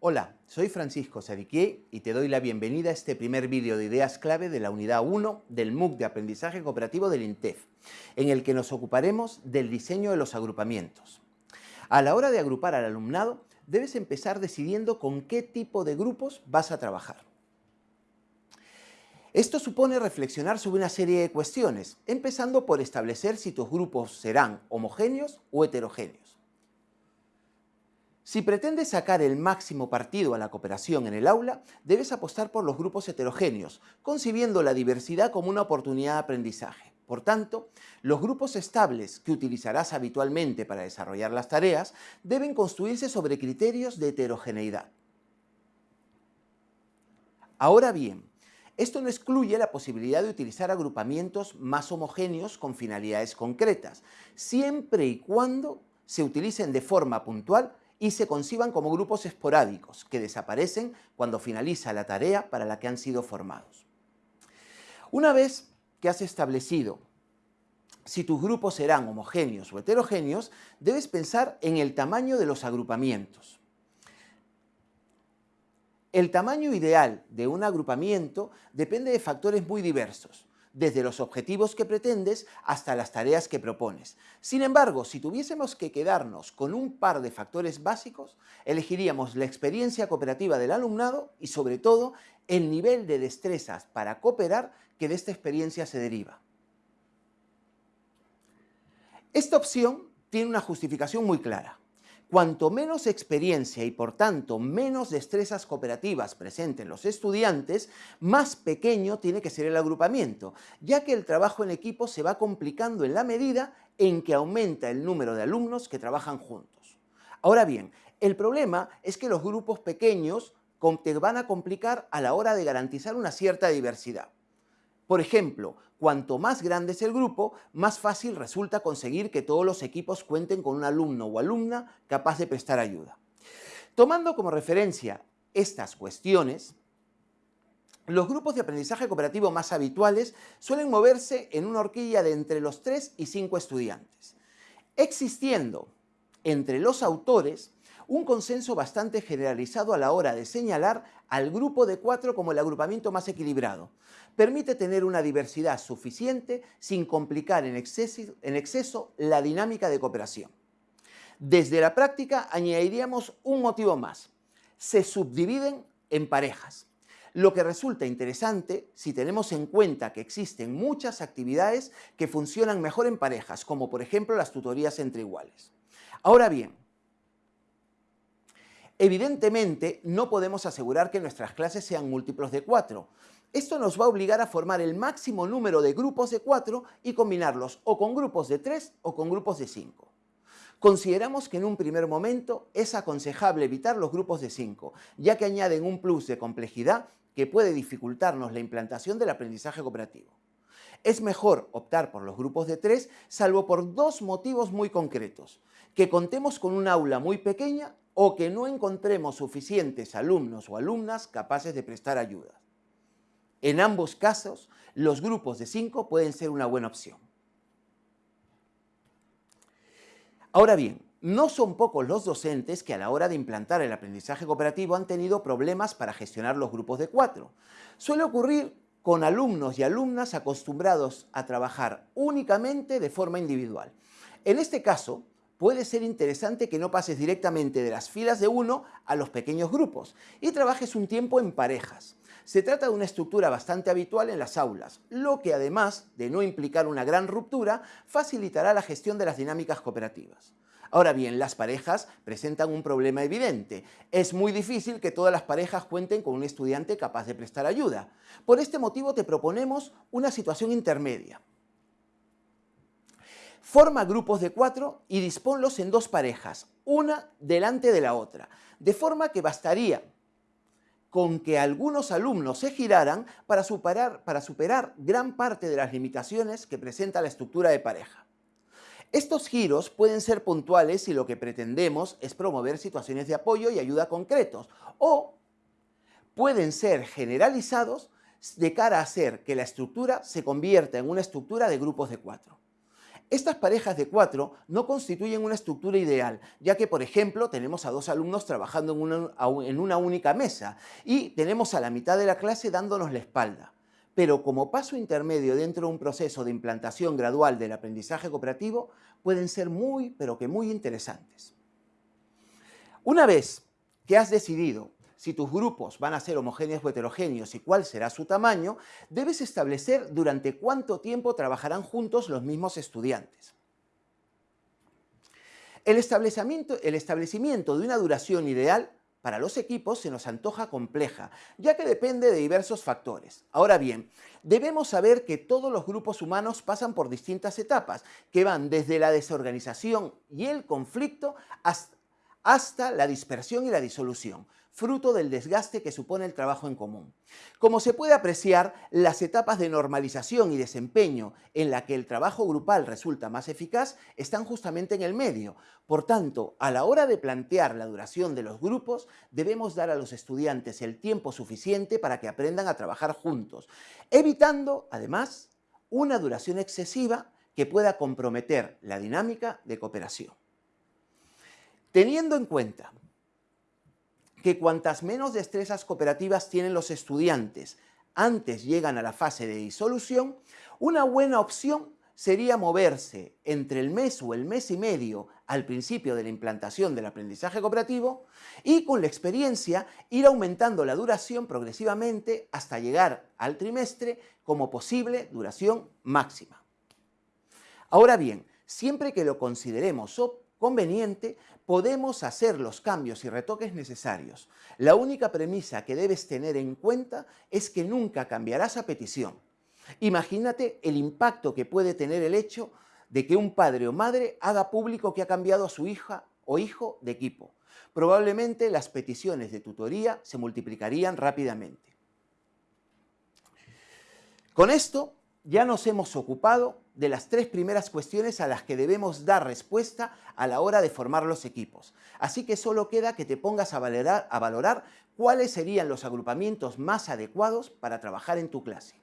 Hola, soy Francisco Sadiquier y te doy la bienvenida a este primer vídeo de ideas clave de la unidad 1 del MOOC de Aprendizaje Cooperativo del INTEF, en el que nos ocuparemos del diseño de los agrupamientos. A la hora de agrupar al alumnado, debes empezar decidiendo con qué tipo de grupos vas a trabajar. Esto supone reflexionar sobre una serie de cuestiones, empezando por establecer si tus grupos serán homogéneos o heterogéneos. Si pretendes sacar el máximo partido a la cooperación en el aula, debes apostar por los grupos heterogéneos, concibiendo la diversidad como una oportunidad de aprendizaje. Por tanto, los grupos estables que utilizarás habitualmente para desarrollar las tareas deben construirse sobre criterios de heterogeneidad. Ahora bien, esto no excluye la posibilidad de utilizar agrupamientos más homogéneos con finalidades concretas, siempre y cuando se utilicen de forma puntual y se conciban como grupos esporádicos que desaparecen cuando finaliza la tarea para la que han sido formados. Una vez que has establecido si tus grupos serán homogéneos o heterogéneos, debes pensar en el tamaño de los agrupamientos. El tamaño ideal de un agrupamiento depende de factores muy diversos, desde los objetivos que pretendes hasta las tareas que propones. Sin embargo, si tuviésemos que quedarnos con un par de factores básicos, elegiríamos la experiencia cooperativa del alumnado y sobre todo el nivel de destrezas para cooperar que de esta experiencia se deriva. Esta opción tiene una justificación muy clara. Cuanto menos experiencia y por tanto menos destrezas cooperativas presenten los estudiantes, más pequeño tiene que ser el agrupamiento, ya que el trabajo en equipo se va complicando en la medida en que aumenta el número de alumnos que trabajan juntos. Ahora bien, el problema es que los grupos pequeños te van a complicar a la hora de garantizar una cierta diversidad. Por ejemplo, cuanto más grande es el grupo, más fácil resulta conseguir que todos los equipos cuenten con un alumno o alumna capaz de prestar ayuda. Tomando como referencia estas cuestiones, los grupos de aprendizaje cooperativo más habituales suelen moverse en una horquilla de entre los 3 y 5 estudiantes, existiendo entre los autores un consenso bastante generalizado a la hora de señalar al grupo de cuatro como el agrupamiento más equilibrado. Permite tener una diversidad suficiente sin complicar en exceso, la dinámica de cooperación. Desde la práctica añadiríamos un motivo más. Se subdividen en parejas lo que resulta interesante si tenemos en cuenta que existen muchas actividades que funcionan mejor en parejas, como por ejemplo las tutorías entre iguales. Ahora bien, Evidentemente, no podemos asegurar que nuestras clases sean múltiplos de 4. Esto nos va a obligar a formar el máximo número de grupos de 4 y combinarlos o con grupos de 3 o con grupos de 5. Consideramos que en un primer momento es aconsejable evitar los grupos de 5, ya que añaden un plus de complejidad que puede dificultarnos la implantación del aprendizaje cooperativo. Es mejor optar por los grupos de 3, salvo por dos motivos muy concretos. Que contemos con un aula muy pequeña o que no encontremos suficientes alumnos o alumnas capaces de prestar ayuda. En ambos casos, los grupos de 5 pueden ser una buena opción. Ahora bien, no son pocos los docentes que a la hora de implantar el aprendizaje cooperativo han tenido problemas para gestionar los grupos de 4. Suele ocurrir con alumnos y alumnas acostumbrados a trabajar únicamente de forma individual. En este caso, puede ser interesante que no pases directamente de las filas de uno a los pequeños grupos y trabajes un tiempo en parejas. Se trata de una estructura bastante habitual en las aulas, lo que además de no implicar una gran ruptura, facilitará la gestión de las dinámicas cooperativas. Ahora bien, las parejas presentan un problema evidente. Es muy difícil que todas las parejas cuenten con un estudiante capaz de prestar ayuda. Por este motivo te proponemos una situación intermedia. Forma grupos de cuatro y disponlos en dos parejas, una delante de la otra, de forma que bastaría con que algunos alumnos se giraran para superar, para superar gran parte de las limitaciones que presenta la estructura de pareja. Estos giros pueden ser puntuales si lo que pretendemos es promover situaciones de apoyo y ayuda concretos, o pueden ser generalizados de cara a hacer que la estructura se convierta en una estructura de grupos de cuatro. Estas parejas de cuatro no constituyen una estructura ideal, ya que, por ejemplo, tenemos a dos alumnos trabajando en una, única mesa y tenemos a la mitad de la clase dándonos la espalda pero como paso intermedio dentro de un proceso de implantación gradual del aprendizaje cooperativo, pueden ser muy, pero que muy interesantes. Una vez que has decidido si tus grupos van a ser homogéneos o heterogéneos y cuál será su tamaño, debes establecer durante cuánto tiempo trabajarán juntos los mismos estudiantes. El establecimiento, de una duración ideal para los equipos se nos antoja compleja, ya que depende de diversos factores. Ahora bien, debemos saber que todos los grupos humanos pasan por distintas etapas, que van desde la desorganización y el conflicto hasta, la dispersión y la disolución fruto del desgaste que supone el trabajo en común. Como se puede apreciar, las etapas de normalización y desempeño en la que el trabajo grupal resulta más eficaz están justamente en el medio. Por tanto, a la hora de plantear la duración de los grupos, debemos dar a los estudiantes el tiempo suficiente para que aprendan a trabajar juntos, evitando, además, una duración excesiva que pueda comprometer la dinámica de cooperación. Teniendo en cuenta que cuantas menos destrezas cooperativas tienen los estudiantes antes llegan a la fase de disolución, una buena opción sería moverse entre el mes o el mes y medio al principio de la implantación del aprendizaje cooperativo y con la experiencia ir aumentando la duración progresivamente hasta llegar al trimestre como posible duración máxima. Ahora bien, siempre que lo consideremos conveniente, podemos hacer los cambios y retoques necesarios. La única premisa que debes tener en cuenta es que nunca cambiarás a petición. Imagínate el impacto que puede tener el hecho de que un padre o madre haga público que ha cambiado a su hija o hijo de equipo. Probablemente las peticiones de tutoría se multiplicarían rápidamente. Con esto ya nos hemos ocupado de las tres primeras cuestiones a las que debemos dar respuesta a la hora de formar los equipos. Así que solo queda que te pongas a valorar, cuáles serían los agrupamientos más adecuados para trabajar en tu clase.